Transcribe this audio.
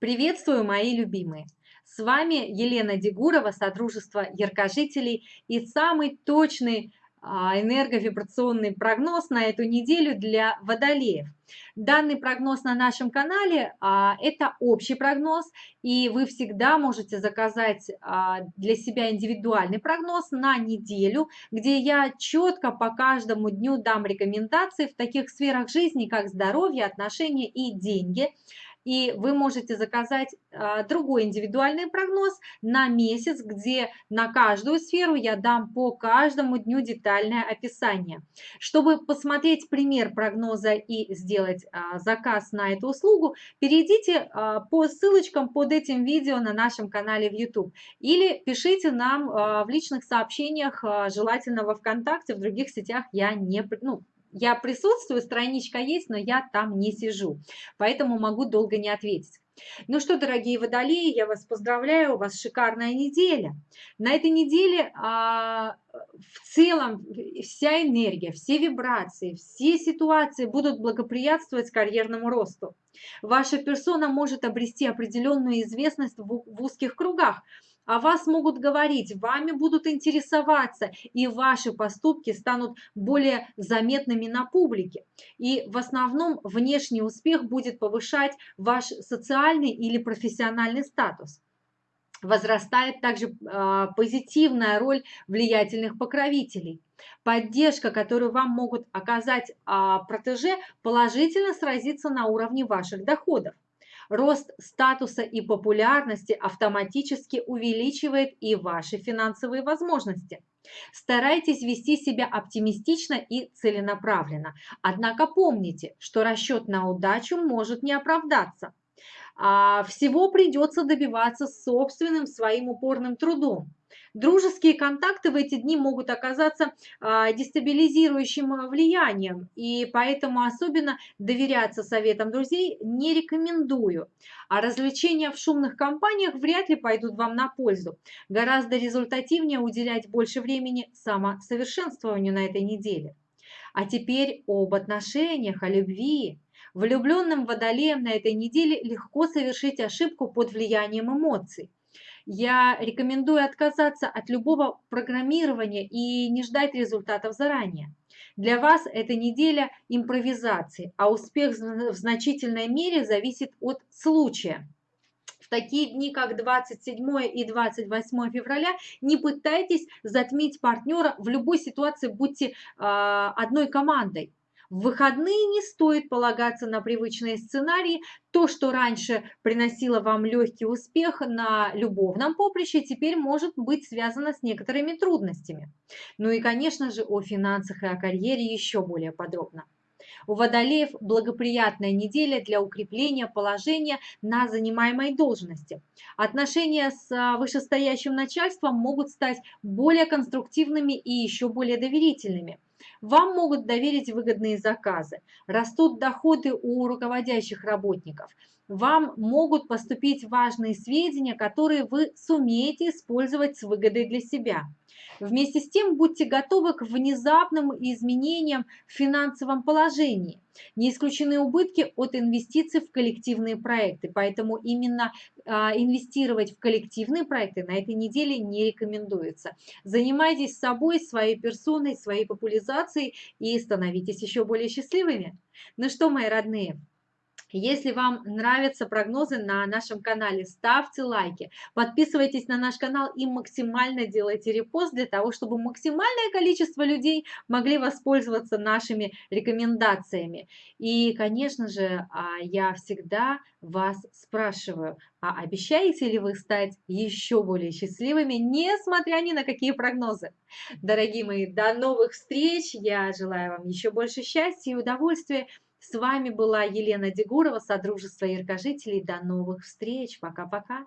Приветствую, мои любимые! С вами Елена Дегурова, Содружество Яркожителей и самый точный а, энерговибрационный прогноз на эту неделю для водолеев. Данный прогноз на нашем канале а, – это общий прогноз, и вы всегда можете заказать а, для себя индивидуальный прогноз на неделю, где я четко по каждому дню дам рекомендации в таких сферах жизни, как здоровье, отношения и деньги – и вы можете заказать а, другой индивидуальный прогноз на месяц, где на каждую сферу я дам по каждому дню детальное описание. Чтобы посмотреть пример прогноза и сделать а, заказ на эту услугу, перейдите а, по ссылочкам под этим видео на нашем канале в YouTube или пишите нам в личных сообщениях, желательно во ВКонтакте, в других сетях я не, ну, я присутствую, страничка есть, но я там не сижу, поэтому могу долго не ответить. Ну что, дорогие водолеи, я вас поздравляю, у вас шикарная неделя. На этой неделе а, в целом вся энергия, все вибрации, все ситуации будут благоприятствовать карьерному росту. Ваша персона может обрести определенную известность в, в узких кругах, о вас могут говорить, вами будут интересоваться, и ваши поступки станут более заметными на публике. И в основном внешний успех будет повышать ваш социальный или профессиональный статус. Возрастает также э, позитивная роль влиятельных покровителей. Поддержка, которую вам могут оказать э, протеже, положительно сразится на уровне ваших доходов. Рост статуса и популярности автоматически увеличивает и ваши финансовые возможности. Старайтесь вести себя оптимистично и целенаправленно. Однако помните, что расчет на удачу может не оправдаться. А всего придется добиваться собственным своим упорным трудом. Дружеские контакты в эти дни могут оказаться а, дестабилизирующим а, влиянием, и поэтому особенно доверяться советам друзей не рекомендую. А развлечения в шумных компаниях вряд ли пойдут вам на пользу. Гораздо результативнее уделять больше времени самосовершенствованию на этой неделе. А теперь об отношениях, о любви. Влюбленным водолеям на этой неделе легко совершить ошибку под влиянием эмоций я рекомендую отказаться от любого программирования и не ждать результатов заранее. Для вас эта неделя импровизации, а успех в значительной мере зависит от случая. В такие дни, как 27 и 28 февраля, не пытайтесь затмить партнера в любой ситуации, будьте э, одной командой. В выходные не стоит полагаться на привычные сценарии. То, что раньше приносило вам легкий успех на любовном поприще, теперь может быть связано с некоторыми трудностями. Ну и, конечно же, о финансах и о карьере еще более подробно. У водолеев благоприятная неделя для укрепления положения на занимаемой должности. Отношения с а, вышестоящим начальством могут стать более конструктивными и еще более доверительными. Вам могут доверить выгодные заказы. Растут доходы у руководящих работников. Вам могут поступить важные сведения, которые вы сумеете использовать с выгодой для себя. Вместе с тем будьте готовы к внезапным изменениям в финансовом положении. Не исключены убытки от инвестиций в коллективные проекты, поэтому именно а, инвестировать в коллективные проекты на этой неделе не рекомендуется. Занимайтесь собой, своей персоной, своей популяризацией и становитесь еще более счастливыми. Ну что, мои родные, если вам нравятся прогнозы на нашем канале, ставьте лайки, подписывайтесь на наш канал и максимально делайте репост для того, чтобы максимальное количество людей могли воспользоваться нашими рекомендациями. И, конечно же, а, я всегда вас спрашиваю, а обещаете ли вы стать еще более счастливыми, несмотря ни на какие прогнозы? Дорогие мои, до новых встреч! Я желаю вам еще больше счастья и удовольствия. С вами была Елена Дегурова, Содружество яркожителей. До новых встреч. Пока-пока.